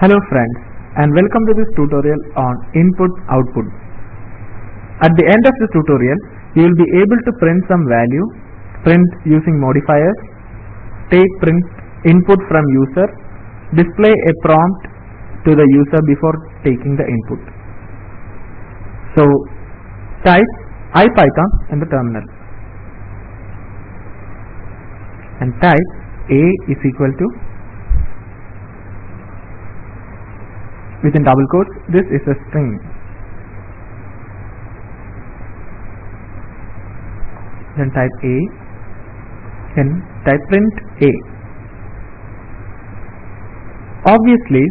Hello friends and welcome to this tutorial on input output. At the end of this tutorial you will be able to print some value, print using modifiers, take print input from user, display a prompt to the user before taking the input. So type IPython in the terminal and type a is equal to within double quotes this is a string. Then type a then type print a. Obviously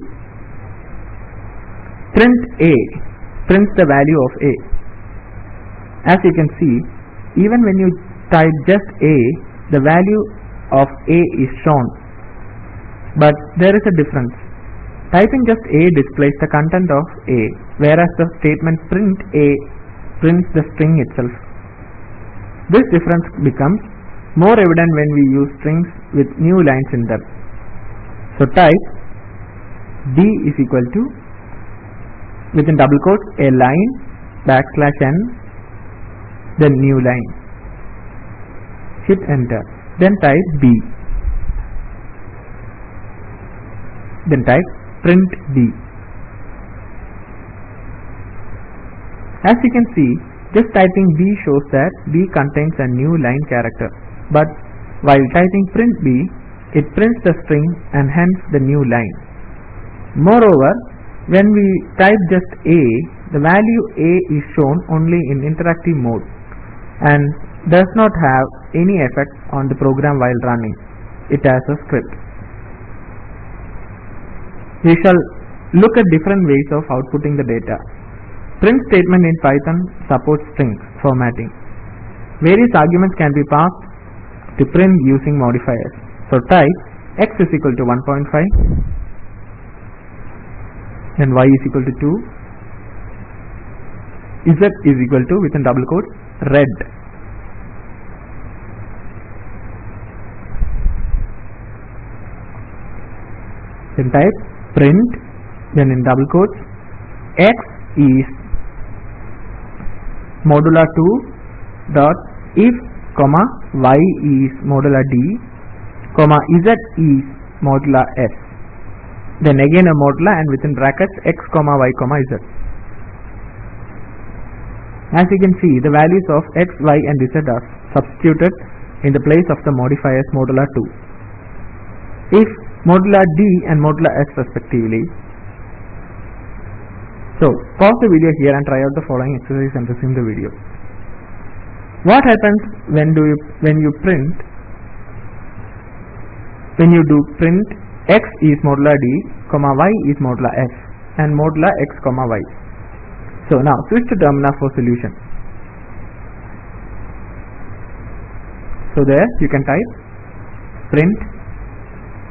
print a prints the value of a. As you can see even when you type just a the value of a is shown. But there is a difference typing just a displays the content of a whereas the statement print a prints the string itself. This difference becomes more evident when we use strings with new lines in them. So type d is equal to within double quotes a line backslash n then new line. Hit enter. Then type b. Then type print b as you can see just typing b shows that b contains a new line character. But while typing print b it prints the string and hence the new line. Moreover when we type just a the value a is shown only in interactive mode and does not have any effect on the program while running. It as a script we shall look at different ways of outputting the data. Print statement in python supports string formatting. Various arguments can be passed to print using modifiers. So type x is equal to 1.5 then y is equal to 2 z is equal to within double quotes red. Then type print then in double quotes x is modulo 2 dot if comma y is modulo d comma z is modulo s. Then again a modulo and within brackets x comma y comma z. As you can see the values of x y and z are substituted in the place of the modifiers modulo 2 if modulo d and modulo x respectively. So pause the video here and try out the following exercise and resume the video. What happens when do you when you print when you do print x is modulo d comma y is modulo s and modulo x comma y? So now switch to terminal for solution. So there you can type print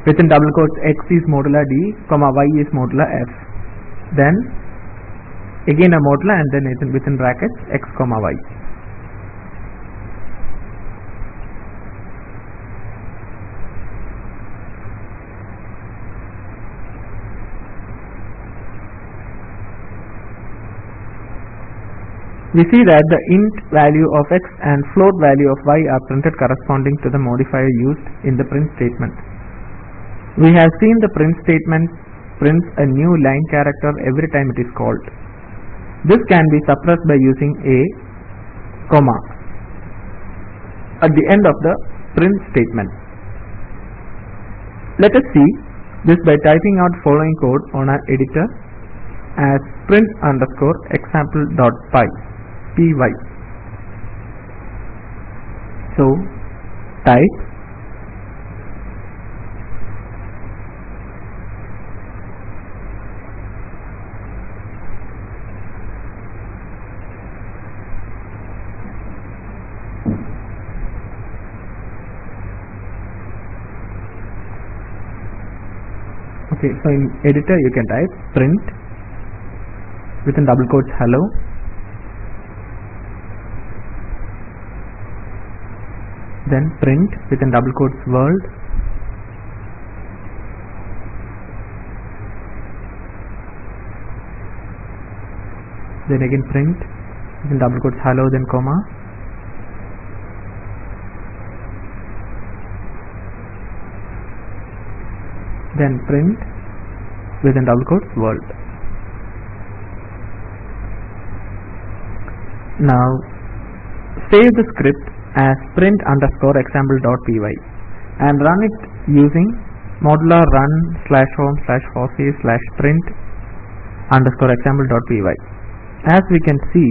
within double quotes x is modulo d comma y is modulo f. Then again a modulo and then within brackets x comma y. We see that the int value of x and float value of y are printed corresponding to the modifier used in the print statement we have seen the print statement prints a new line character every time it is called. This can be suppressed by using a comma at the end of the print statement. Let us see this by typing out following code on our editor as print underscore example dot py py. So type okay so in editor you can type print within double quotes hello. Then print within double quotes world. Then again print within double quotes hello then comma. Then print within double quotes world. Now save the script as print underscore example.py and run it using modular run slash home slash fossee slash print underscore example.py as we can see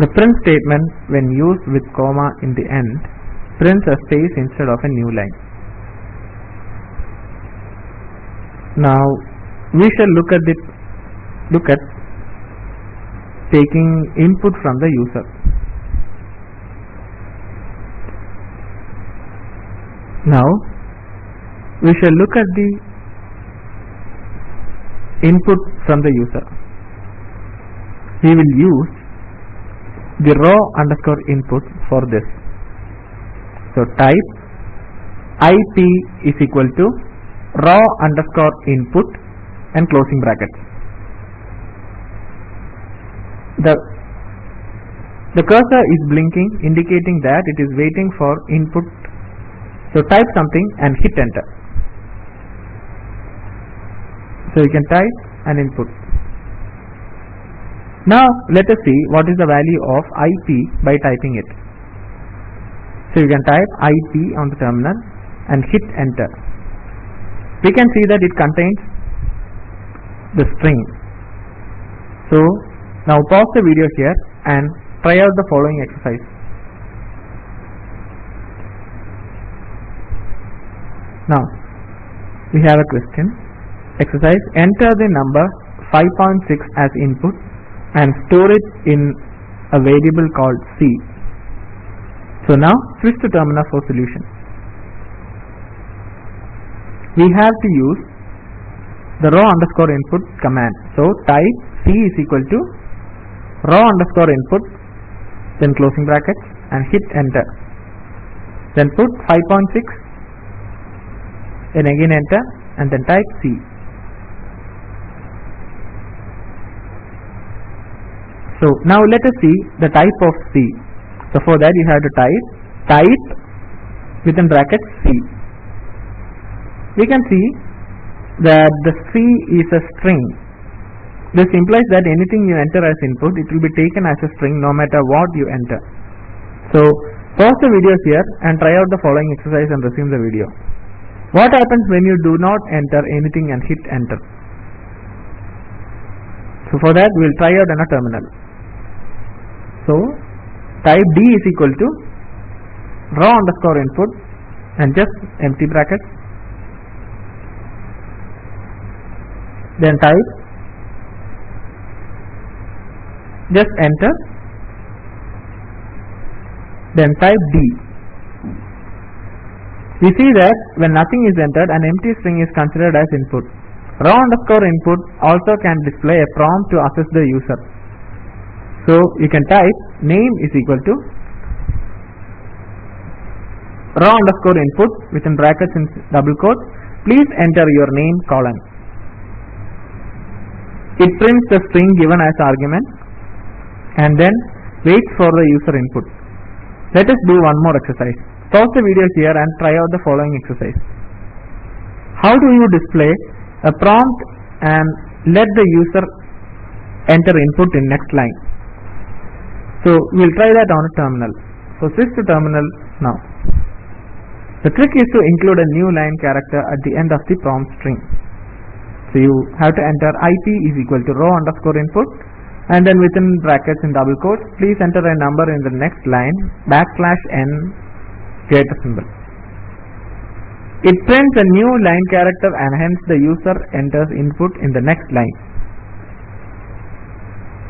the print statement when used with comma in the end prints a space instead of a new line now we shall look at it look at taking input from the user. Now we shall look at the input from the user. We will use the raw underscore input for this. So type ip is equal to raw underscore input and closing brackets. The the cursor is blinking indicating that it is waiting for input. So type something and hit enter. So you can type an input. Now let us see what is the value of IP by typing it. So you can type IP on the terminal and hit enter we can see that it contains the string. So now pause the video here and try out the following exercise. Now we have a question. Exercise enter the number 5.6 as input and store it in a variable called c. So now switch to terminal for solution we have to use the raw underscore input command. So type c is equal to raw underscore input then closing brackets and hit enter. Then put 5.6 then again enter and then type C. So now let us see the type of C. So for that you have to type type within brackets C we can see that the C is a string this implies that anything you enter as input, it will be taken as a string no matter what you enter. So, pause the video here and try out the following exercise and resume the video. What happens when you do not enter anything and hit enter? So, for that we will try out in a terminal. So, type D is equal to raw underscore input and just empty brackets then type. Just enter. Then type D we see that when nothing is entered an empty string is considered as input. Raw underscore input also can display a prompt to assess the user. So you can type name is equal to raw underscore input within brackets in double quotes please enter your name colon it prints the string given as argument and then waits for the user input. Let us do one more exercise. Pause the video here and try out the following exercise. How do you display a prompt and let the user enter input in next line? So we will try that on a terminal. So switch to terminal now. The trick is to include a new line character at the end of the prompt string. So you have to enter IP is equal to raw underscore input and then within brackets in double quotes please enter a number in the next line backslash n greater symbol. It prints a new line character and hence the user enters input in the next line.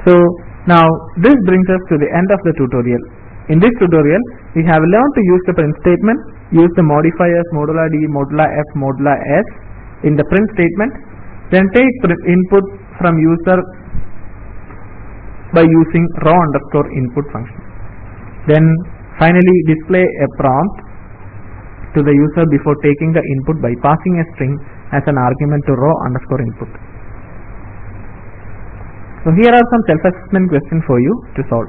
So now this brings us to the end of the tutorial. In this tutorial we have learned to use the print statement, use the modifiers modulo d, modulo f, modulo s in the print statement, then take input from user by using raw underscore input function. Then finally display a prompt to the user before taking the input by passing a string as an argument to raw underscore input. So here are some self-assessment questions for you to solve.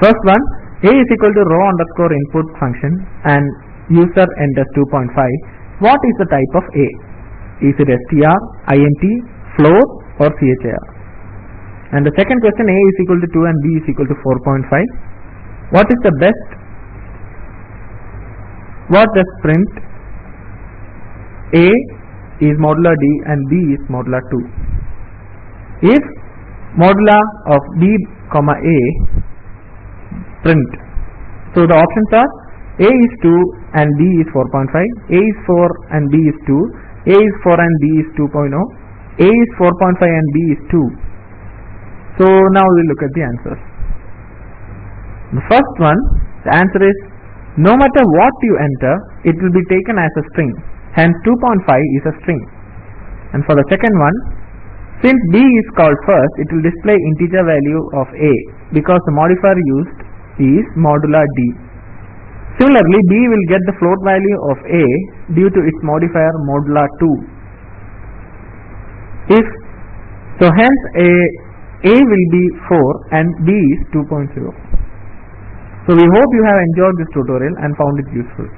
First one, a is equal to raw underscore input function and user enters 2.5. What is the type of a? Is it str, int, float or char? And the second question, a is equal to 2 and b is equal to 4.5. What is the best? What does print a is modular d and b is modular 2? If modular of b comma a print. So the options are a is 2 and b is 4.5, a is 4 and b is 2, a is 4 and b is 2.0, a is 4.5 and b is 2. So now we look at the answers. The first one, the answer is no matter what you enter, it will be taken as a string. Hence 2.5 is a string. And for the second one, since b is called first, it will display integer value of a because the modifier used is modular d. Similarly, b will get the float value of a due to its modifier modula 2. If so, hence a a will be 4 and b is 2.0. So we hope you have enjoyed this tutorial and found it useful.